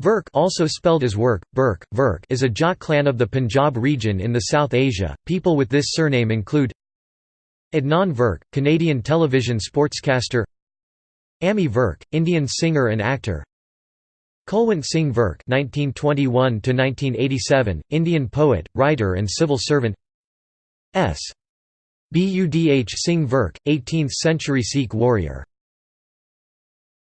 Virk also spelled as Wirk, Birk, Virk is a Jat clan of the Punjab region in the South Asia. People with this surname include Adnan Virk, Canadian television sportscaster Ammy Virk, Indian singer and actor Kulwant Singh Virk (1921–1987), Indian poet, writer, and civil servant. S. Budh Singh Virk, 18th-century Sikh warrior.